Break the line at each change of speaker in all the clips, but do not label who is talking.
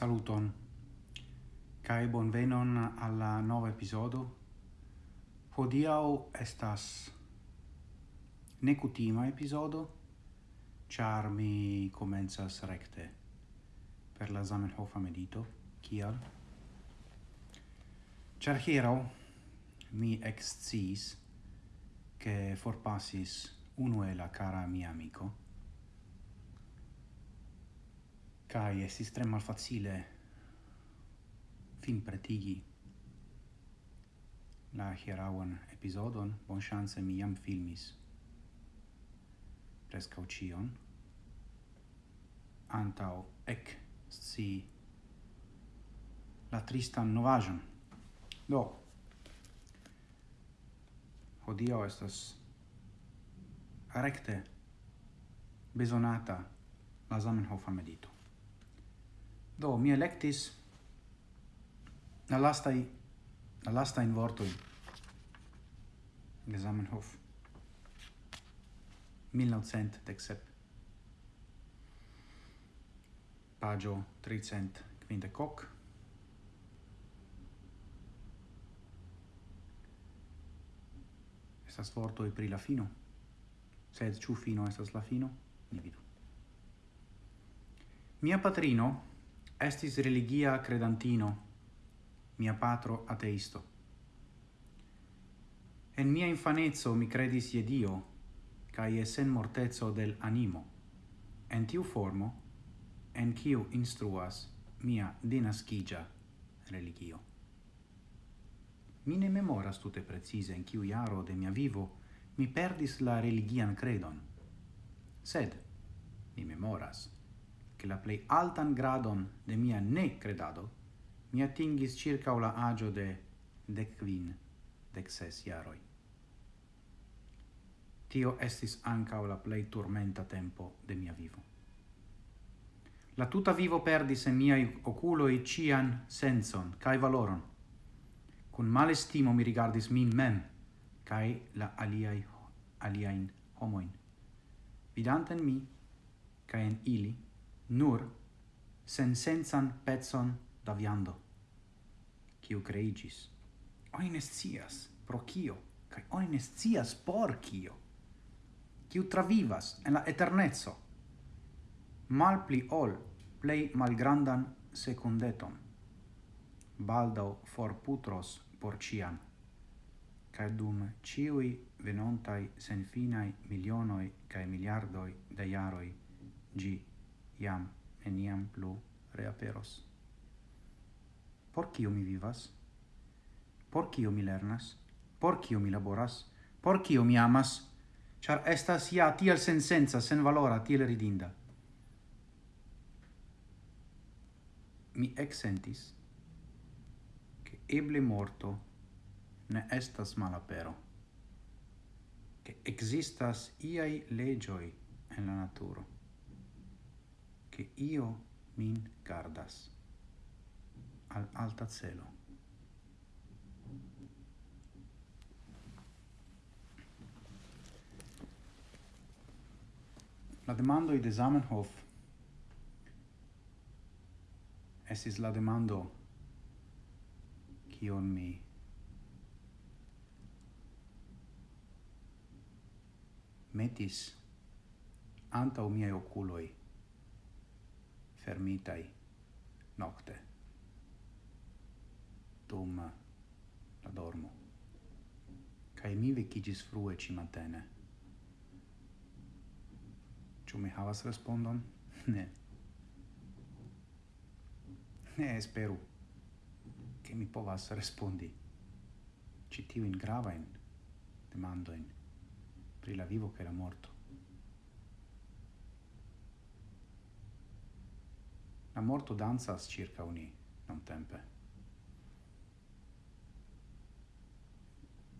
Saluton, Kai bonvenon alla nova episodo. Hodiau estas necutima episodo, char mi comenzas recte per la Zamenhofa medito, kial? Char hierau mi excis che forpassis unu e la cara mia amico, Kai estis tre malfacile fin pretigi la hieraun episodon, bon chance mi jam filmis prescau cion, antau ek si la tristan novajon. Do, hodio estas recte bezonata la Zamenhofa medito. Do, mi electis la lastai, la lastain vortoi de Zamenhof, 1917, pagio 350 Estas vortoi pri la fino, sed ciu fino estas la fino, ni vidu. Mia patrino Estis religia credantino, mia patro ateisto. En mia infanezzo mi credis je Dio, cae sen mortezzo del animo. En tiu formo, en kiu instruas mia dinascigia religio. Mi ne memoras tute precise in kiu iaro de mia vivo mi perdis la religian credon, sed mi memoras che la plei altan gradon de mia ne credado mi atingis circa la agio de dec quin, dec ses iaroi. Tio estis anca la plei turmenta tempo de mia vivo. La tuta vivo perdis en miai oculoi cian senson, cae valoron. Cun malestimo mi rigardis min mem, cae la aliai, aliain homoin. Vidanten mi, cae en ili, nur sensencan pecon da viando, kiu creigis. Oni ne scias pro kio, kaj oni ne scias por kio, kiu travivas en la eternezzo, mal pli ol plei malgrandan secundeton, Baldo for putros por ciam, kai dum ciui venontai senfinai milionoi kai miliardoi de iaroi gi iam eniam plu reaperos. Por cio mi vivas? Por cio mi lernas? Por cio mi laboras? Por cio mi amas? Char estas ia tiel sensenza, sen valora, tiel ridinda. Mi exsentis che eble morto ne estas malapero, che existas iai legioi en la naturo, che io min gardas al alta cielo. La demando de Zamenhof estis la demando kion mi metis antaŭ miei oculoi fermitai nocte. Dum la dormo kai mi vecigis frue ci matene. Ciu mi havas respondon? ne. Ne esperu che mi povas respondi ci tiu in grava in demando in pri la vivo che la morto. La morto danzas circa uni, non tempe.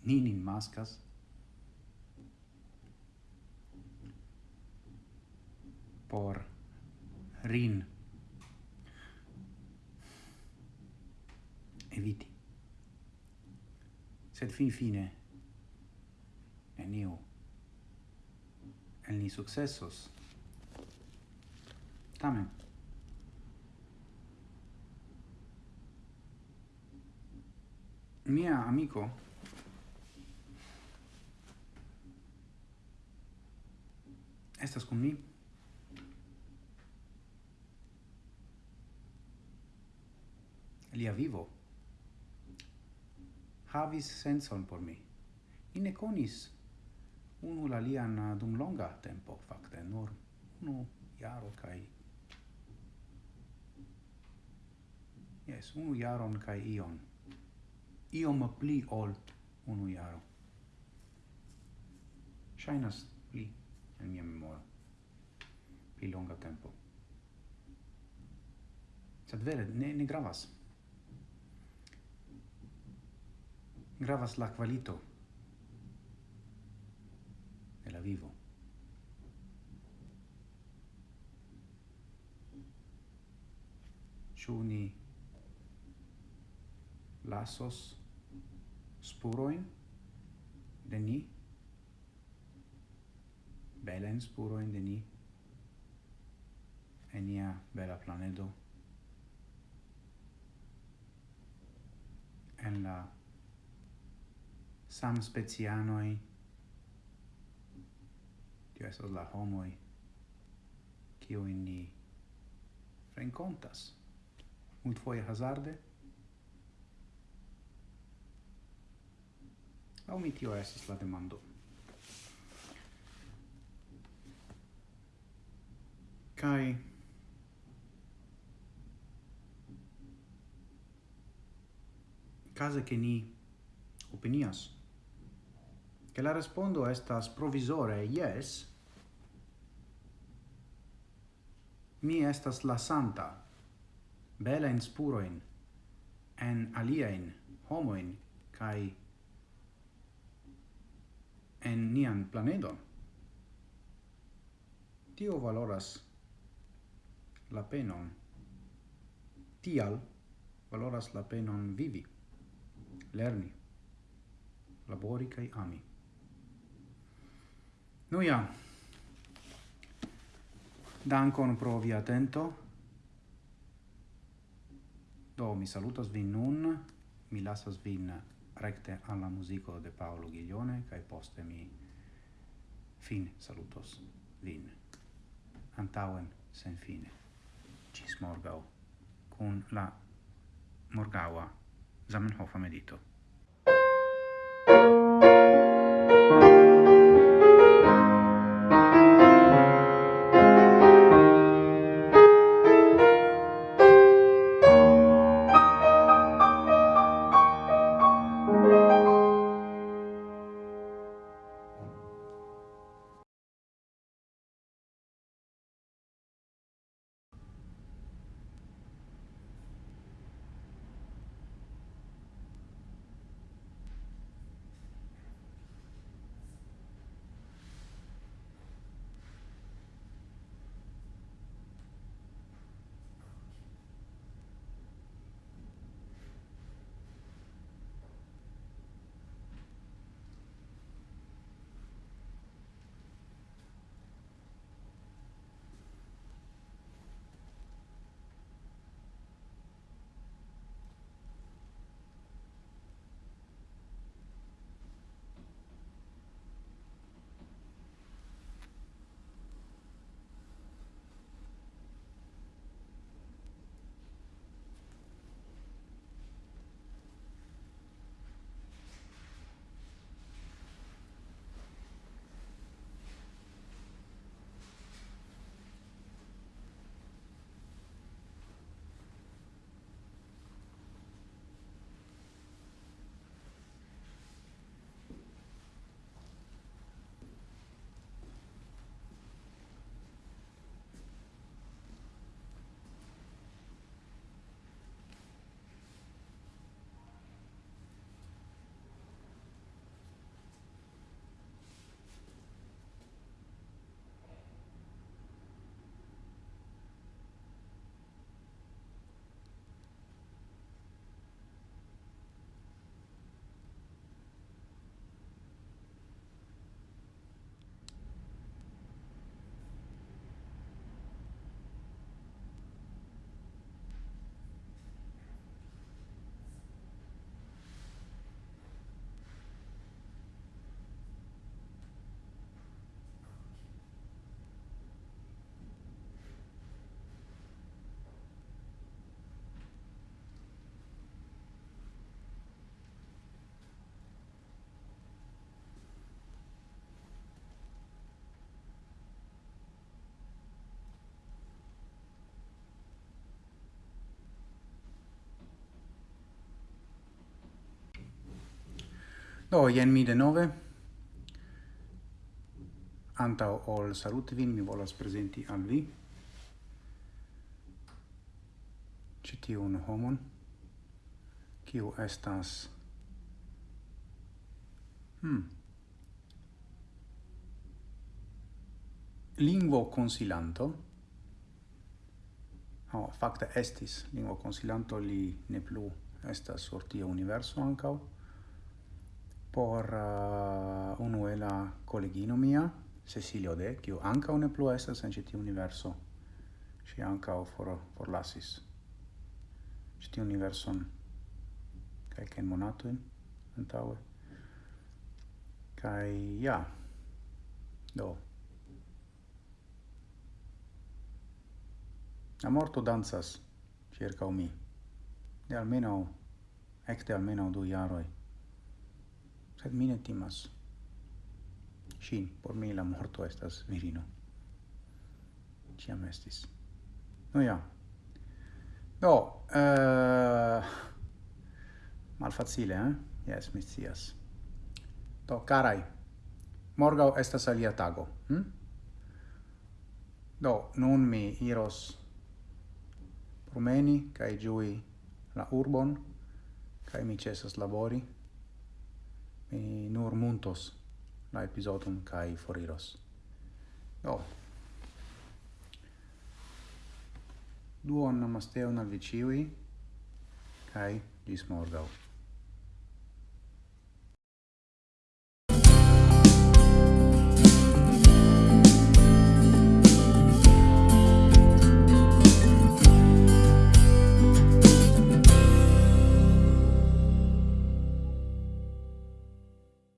Nin in mascas, por rin eviti. Sed fin fine, eniu, el ni successos. Tamen, mia amico. Estas kun mi. Lia vivo havis senson por mi. Mi ne conis unu la lian eh, dum longa tempo fakte nur unu iaro kai jes unu iaron kai ion iom pli ol unu jaro. Shainas pli en mia memoro. Pli longa tempo. Sed vere, ne, ne gravas. Gravas la qualito de la vivo. Ĉu ni lasos spuroin? De ni, belen spuroin de ni, en nia bela planedo, en la sam specianoi, tio esas la homoi, kio in ni rencontas, multfoje hazarde, Au mi tio estis la demando. Kai kaze che ni opinias che la respondo estas provisore yes, mi estas la santa bela in spuroin en homo homoin kai en nian planedon. Tio valoras la penon. Tial valoras la penon vivi, lerni, labori kai ami. Nu ja, dankon pro via atento. Do, mi salutas vin nun, mi lasas vin recte alla musico de Paolo Ghiglione, cae poste mi fin salutos vin. Antauen sen fine. Cis morgau, cun la morgaua Zamenhofa medito. Do, jen mi de nove. Antau ol saluti vin, mi volas presenti al vi citiun homon, kiu estas hmm, lingvo consilanto, Oh, facta estis lingvo consilanto li ne plu estas sur tia universo Ancau por uh, unuela kolegino mia, Cecilio De, kiu ankaŭ ne plu estas en ĉi tiu universo. Ŝi ankaŭ for, forlasis ĉi tiu universon kelkajn monatojn antaŭe. Kaj ja, do. La morto dancas circa mi. De almeno ecte almeno du jaroi sed mi ne timas. Ŝin por mi la morto estas virino. Ĉiam estis. No ja. Do uh, malfacile eh? jes mi scias. Do karaj. Morgaŭ estas alia tago hm? do nun mi iros promeni kaj ĝui la urbon kaj mi ĉesas labori mi nur muntos la episodum kai foriros. Do. Duon namasteon al viciui, kai gis morgau.